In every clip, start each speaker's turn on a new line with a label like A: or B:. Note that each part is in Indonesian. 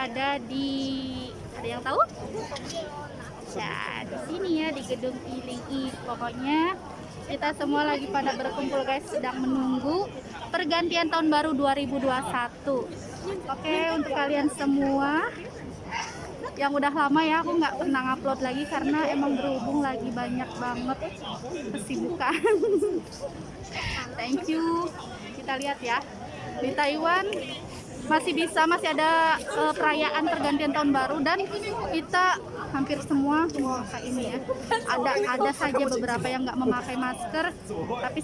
A: berada di ada yang tahu? Ya, di sini ya di gedung Ilingi. Pokoknya kita semua lagi pada berkumpul guys, sedang menunggu pergantian tahun baru 2021. Oke, untuk kalian semua yang udah lama ya aku nggak pernah upload lagi karena emang berhubung lagi banyak banget kesibukan thank you kita lihat ya di Taiwan masih bisa masih ada uh, perayaan pergantian tahun baru dan kita hampir semua memakai ini ya ada ada saja beberapa yang nggak memakai masker tapi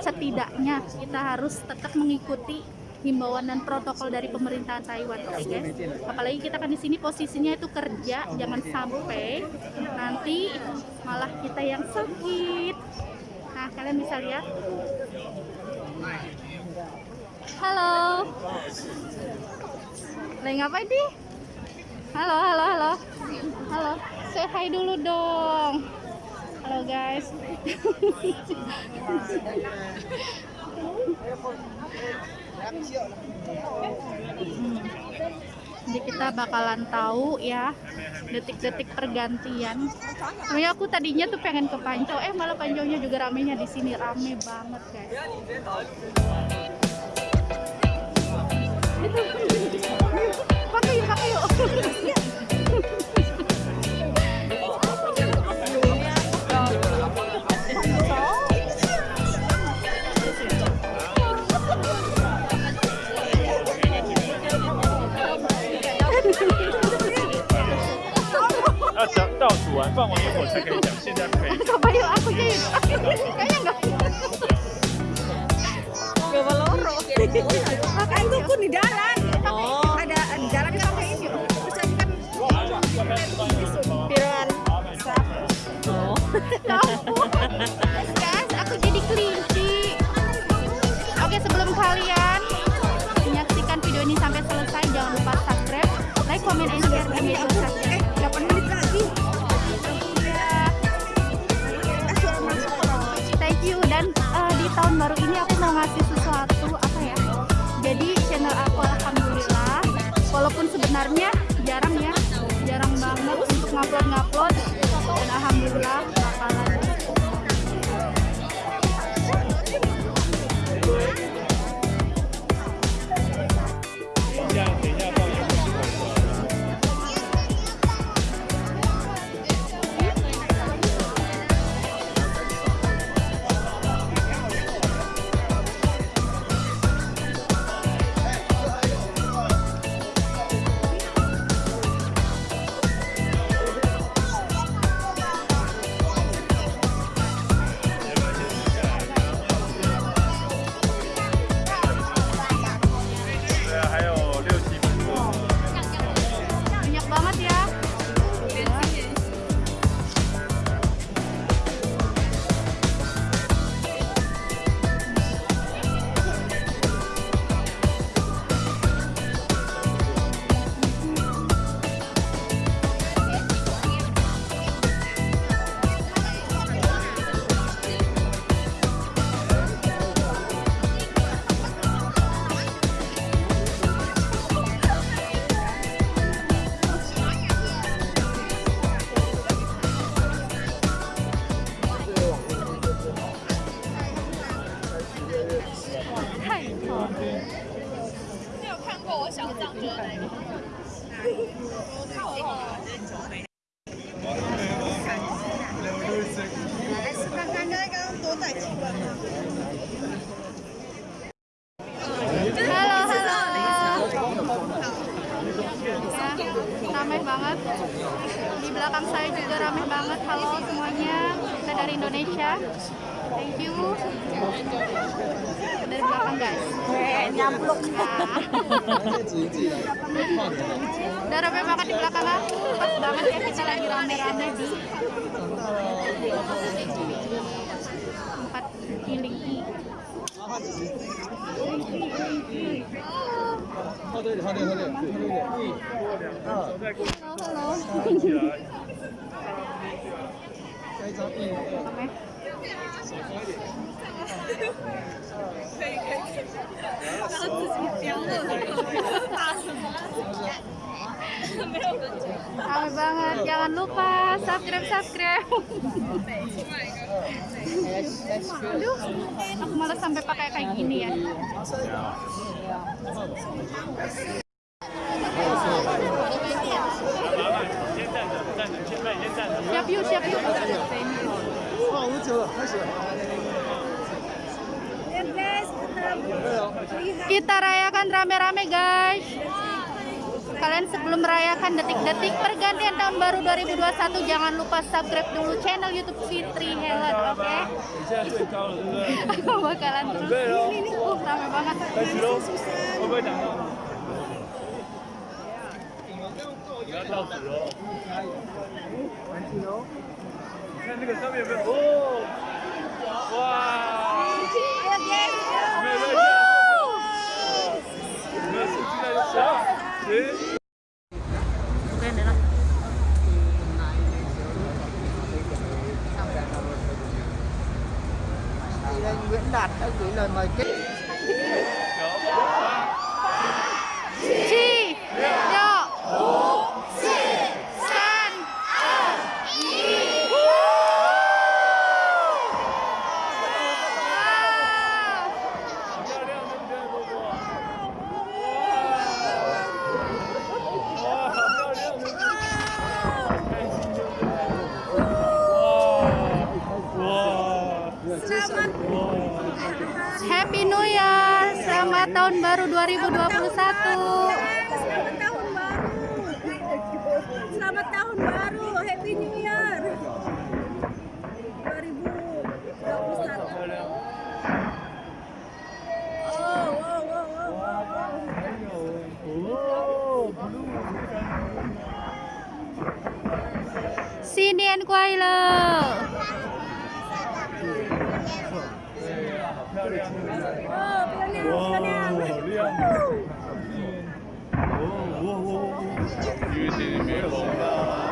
A: setidaknya kita harus tetap mengikuti himbauan dan protokol dari pemerintahan Taiwan, oke okay. Apalagi kita kan di sini posisinya itu kerja, jangan sampai nanti malah kita yang sakit. Nah, kalian bisa lihat. Halo. Lagi ngapain di? Halo, halo, halo. Halo. Say hi dulu dong. Halo guys. Jadi kita bakalan tahu ya detik-detik pergantian. Sebenarnya aku tadinya tuh pengen ke Panco, eh malah Panconya juga ramenya di sini rame banget guys. Pakai yuk, pakai yuk. Coba yuk aku jadi kayaknya enggak. Coba loro. aku di dalam. Walaupun sebenarnya jarang ya, jarang banget untuk ngupload-ngupload dan alhamdulillah Halo semuanya. Kita dari Indonesia. Thank you. Dari belakang guys.
B: nyampluk.
A: Udah ramai banget di belakang aku. Pas banget ya kita lagi rame-rame di tempat healing tea.
C: 喝对点，喝对喝对，喝对点。啊，
A: Halo, halo.
C: 加一张一。
A: Ramai. Rame banget. Jangan lupa subscribe subscribe. Aduh, aku malah sampai pakai kayak gini ya.
B: Kita
A: rayakan rame-rame guys. Kalian sebelum merayakan detik-detik pergantian tahun baru 2021 jangan lupa subscribe dulu channel YouTube Fitri Helen, oke?
C: 你现在最高了，对不对？
A: Aku bakalan terus. Ini nih, uh, rame banget.
C: 开始喽，会不会挡到？你要倒数喽。你看那个上面有没有？哦，哇！
D: Nguyễn Đạt đã gửi lời mời kết
A: Happy New Year, selamat tahun baru 2021.
B: Selamat tahun baru. Selamat tahun baru. Happy New Year. 2021.
C: 漂亮。
B: Oh, wow,
C: 哇哇哇！雨天别红了。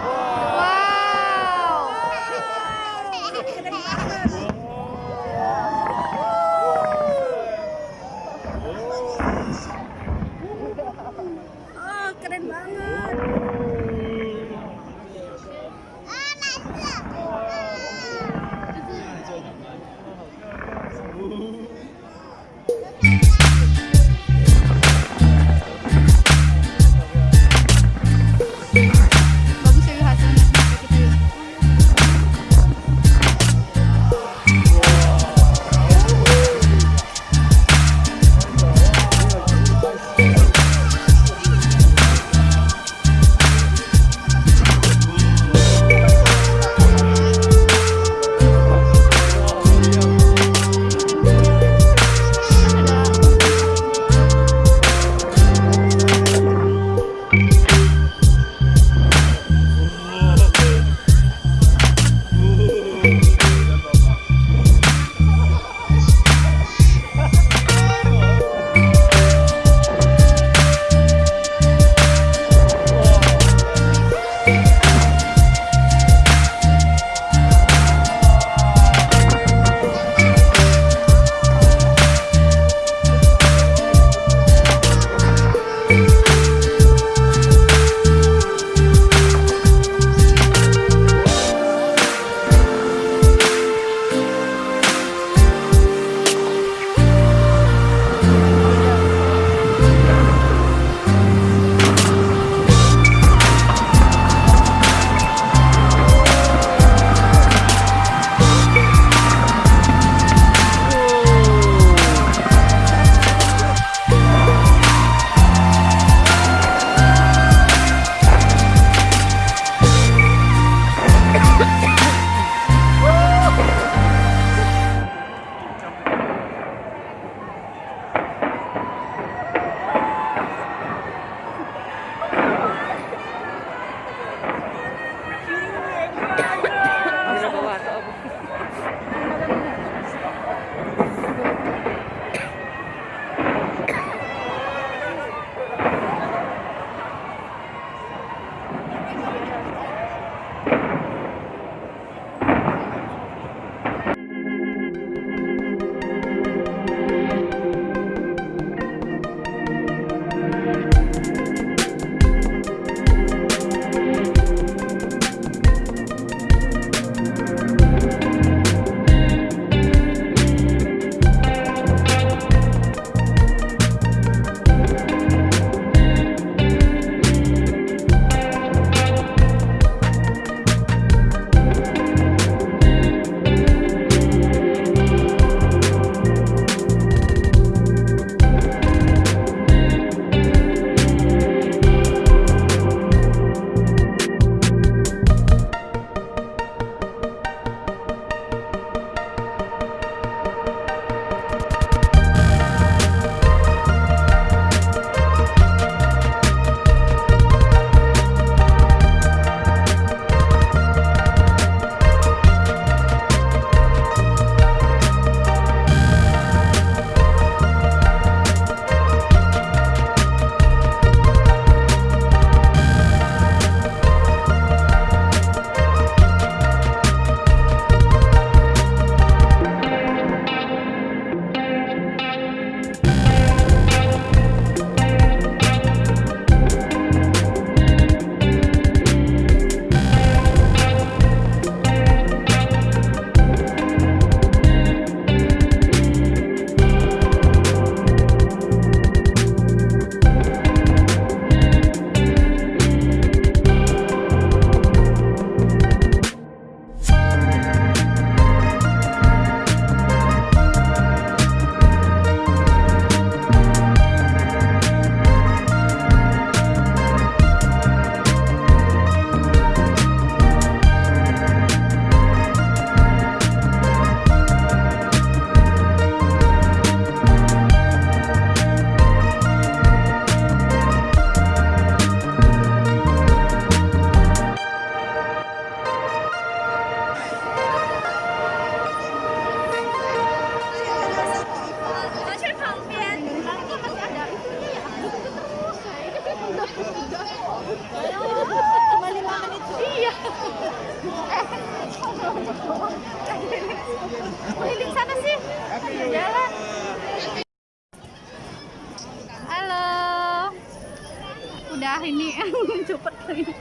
A: Ini cepet lagi.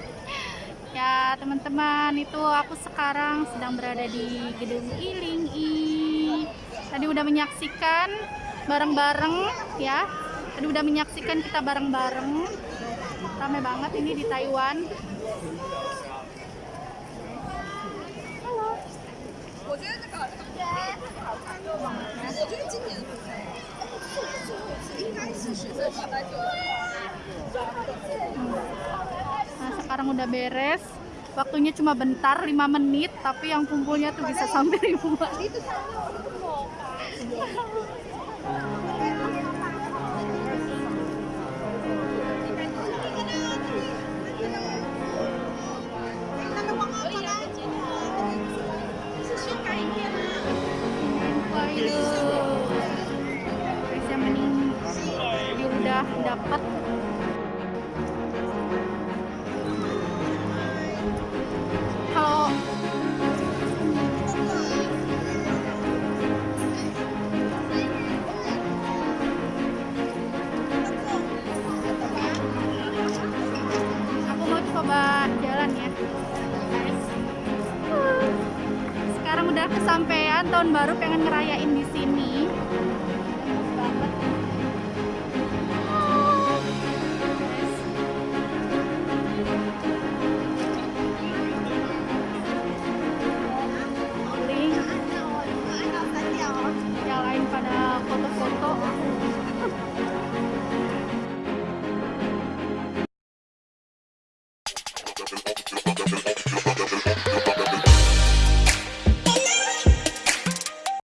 A: Ya teman-teman itu aku sekarang sedang berada di gedung Ilingi. Tadi udah menyaksikan bareng-bareng ya. Tadi udah menyaksikan kita bareng-bareng. Ramai banget ini di Taiwan.
E: 我觉
A: nah sekarang udah beres. Waktunya cuma bentar 5 menit tapi yang kumpulnya tuh bisa sampai ribuan dapat.